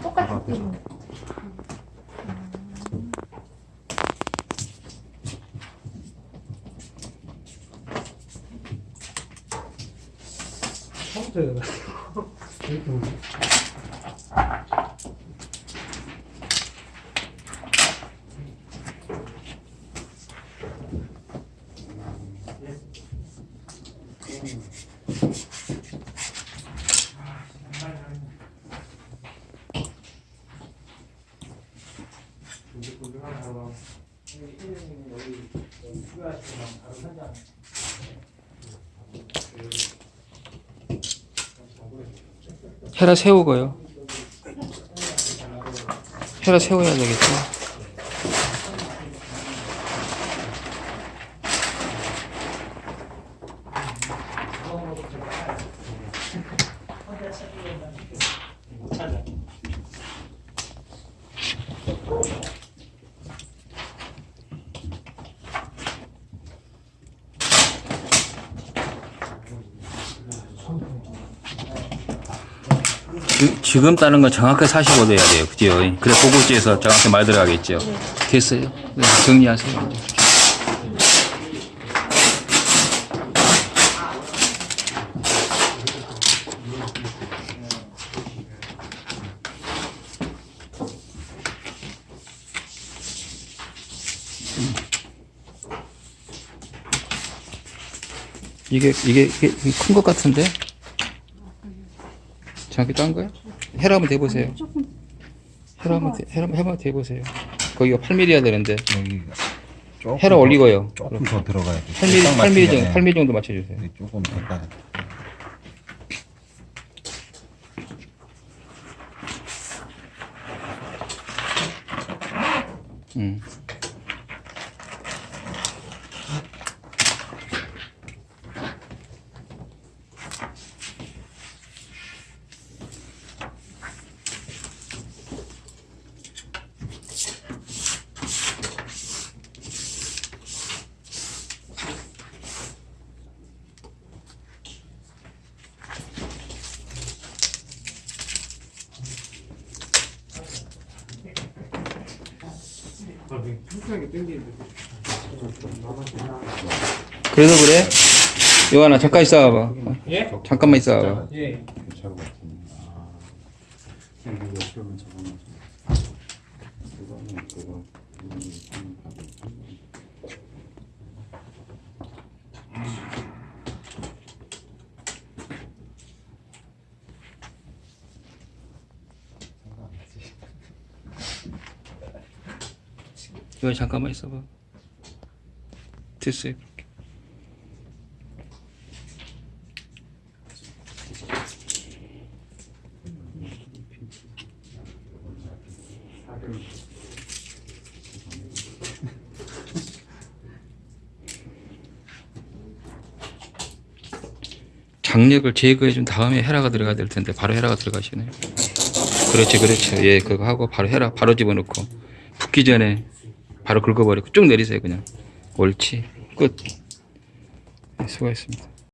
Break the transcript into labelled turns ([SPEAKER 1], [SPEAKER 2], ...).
[SPEAKER 1] 띠.
[SPEAKER 2] 처음부터 이렇게
[SPEAKER 3] 헤라 세우고요. 헤라 세워야 되겠죠. 지- 지금 따는 건 정확하게 45도 해야 돼요. 그죠? 그래 보고지에서 정확히 말 들어가겠죠. 됐어요. 네, 정리하세요. 이제. 이게 이게 이게 큰 것 같은데? 정확히 딴 거야? 헤라 한번 대보세요. 헤라 한번 대, 헤라 한번 대보세요. 거기가 8mm야 되는데
[SPEAKER 4] 여기가 조금
[SPEAKER 3] 헤라
[SPEAKER 4] 더-
[SPEAKER 3] 올리고요.
[SPEAKER 4] 조금 더 들어가야 돼.
[SPEAKER 3] 8mm,
[SPEAKER 4] 딱
[SPEAKER 3] 8mm
[SPEAKER 4] 맞추게
[SPEAKER 3] 정도,
[SPEAKER 4] 돼.
[SPEAKER 3] 8mm 정도 맞춰주세요.
[SPEAKER 4] 여기 조금 더 따.
[SPEAKER 3] 음. 그래서 그래? 요하나 잠깐 있어봐.
[SPEAKER 2] 예?
[SPEAKER 3] 잠깐만 있어봐.
[SPEAKER 2] 예.
[SPEAKER 4] 괜찮은 것 같은데.
[SPEAKER 3] 요하 잠깐만 있어봐. 됐어요. 장력을 제거해 준 다음에 헤라가 들어가야 될 텐데 바로 헤라가 들어가시네요. 그렇지, 그렇죠. 예, 그거 하고 바로 헤라 바로 집어넣고 붓기 전에 바로 긁어버리고 쭉 내리세요 그냥. 옳지. 끝. 네, 수고했습니다.